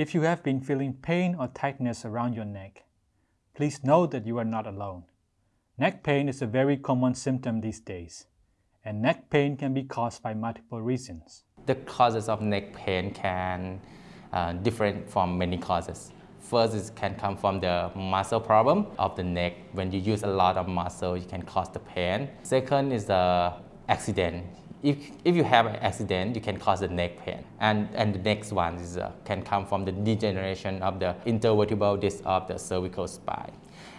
If you have been feeling pain or tightness around your neck, please know that you are not alone. Neck pain is a very common symptom these days, and neck pain can be caused by multiple reasons. The causes of neck pain can uh, different from many causes. First, it can come from the muscle problem of the neck. When you use a lot of muscle, you can cause the pain. Second is the accident. If, if you have an accident, you can cause the neck pain. And, and the next one is, uh, can come from the degeneration of the intervertebral disc of the cervical spine.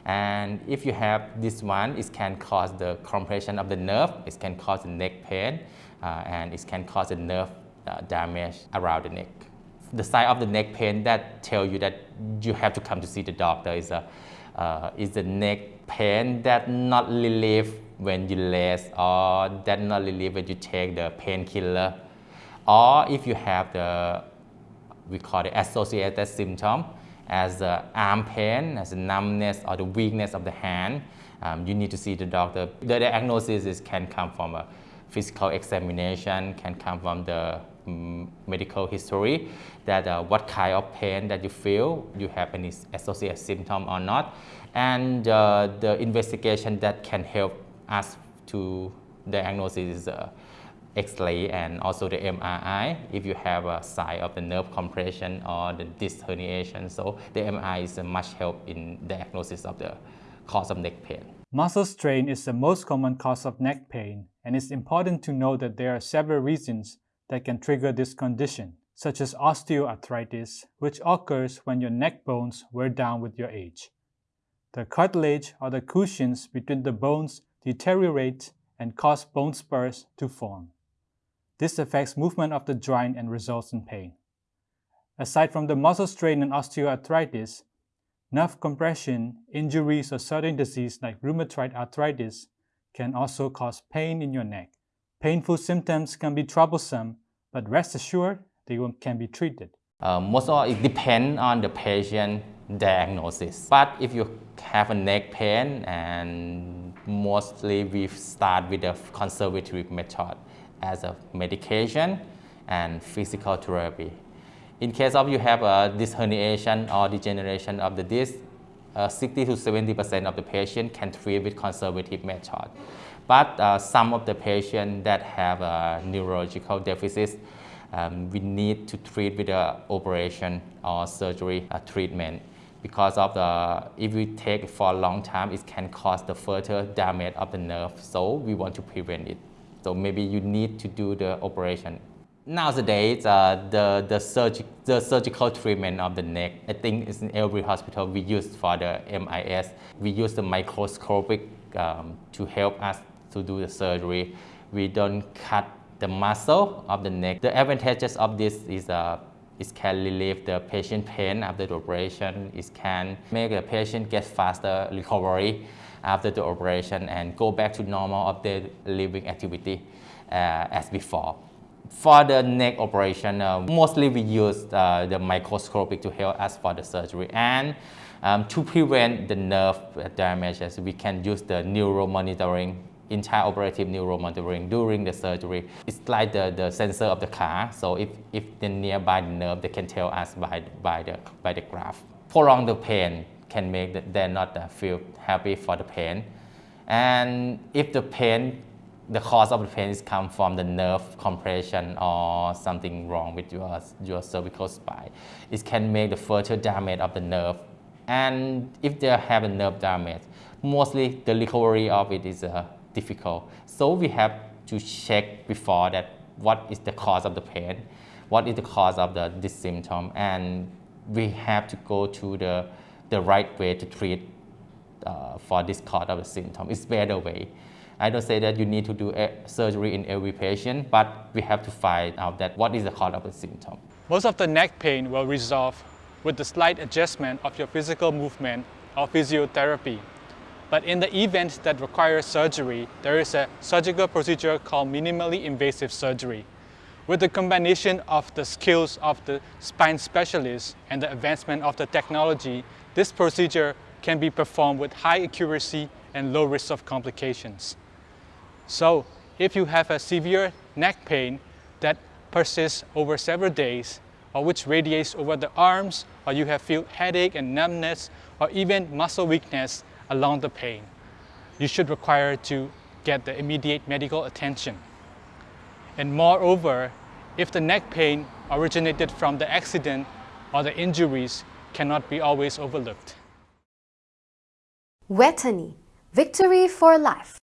And if you have this one, it can cause the compression of the nerve, it can cause the neck pain, uh, and it can cause the nerve uh, damage around the neck. The sign of the neck pain that tell you that you have to come to see the doctor is, a, uh, is the neck pain that not relieve when you rest or not relieve when you take the painkiller. Or if you have the, we call it associated symptom, as the arm pain, as the numbness or the weakness of the hand, um, you need to see the doctor. The diagnosis is, can come from a physical examination, can come from the um, medical history, that uh, what kind of pain that you feel, you have any associated symptom or not, and uh, the investigation that can help us to diagnosis is uh, X-ray and also the MRI if you have a sign of the nerve compression or the disc herniation. So the MRI is a much help in diagnosis of the cause of neck pain. Muscle strain is the most common cause of neck pain and it's important to know that there are several reasons that can trigger this condition, such as osteoarthritis, which occurs when your neck bones wear down with your age. The cartilage or the cushions between the bones deteriorate and cause bone spurs to form. This affects movement of the joint and results in pain. Aside from the muscle strain and osteoarthritis, nerve compression, injuries or certain disease like rheumatoid arthritis can also cause pain in your neck. Painful symptoms can be troublesome, but rest assured they can be treated. Uh, most of it depends on the patient diagnosis. But if you have a neck pain, and mostly we start with the conservative method as a medication and physical therapy. In case of you have a disc herniation or degeneration of the disc, uh, 60 to 70% of the patient can treat with conservative method. But uh, some of the patients that have a neurological deficit, um, we need to treat with an operation or surgery uh, treatment because of the, if we take for a long time, it can cause the further damage of the nerve. So we want to prevent it. So maybe you need to do the operation. Nowadays, uh, the, the, surg the surgical treatment of the neck, I think it's in every hospital we use for the MIS. We use the microscopic um, to help us to do the surgery. We don't cut the muscle of the neck. The advantages of this is uh, it can relieve the patient pain after the operation. It can make the patient get faster recovery after the operation and go back to normal of their living activity uh, as before. For the neck operation, uh, mostly we use uh, the microscopic to help us for the surgery. And um, to prevent the nerve damages, we can use the neuromonitoring intraoperative neuromonitoring during the surgery. It's like the, the sensor of the car. So if, if the nearby the nerve, they can tell us by, by, the, by the graph. Prolong the pain can make them not feel happy for the pain. And if the pain the cause of the pain is come from the nerve compression or something wrong with your, your cervical spine. It can make the further damage of the nerve. And if they have a nerve damage, mostly the recovery of it is uh, difficult. So we have to check before that what is the cause of the pain, what is the cause of the, this symptom, and we have to go to the, the right way to treat uh, for this cause of the symptom. It's better way. I don't say that you need to do surgery in every patient, but we have to find out that what is the cause of the symptom. Most of the neck pain will resolve with the slight adjustment of your physical movement or physiotherapy. But in the event that requires surgery, there is a surgical procedure called minimally invasive surgery. With the combination of the skills of the spine specialist and the advancement of the technology, this procedure can be performed with high accuracy and low risk of complications. So if you have a severe neck pain that persists over several days, or which radiates over the arms, or you have feel headache and numbness, or even muscle weakness along the pain, you should require to get the immediate medical attention. And moreover, if the neck pain originated from the accident or the injuries cannot be always overlooked. Vejthani, victory for life.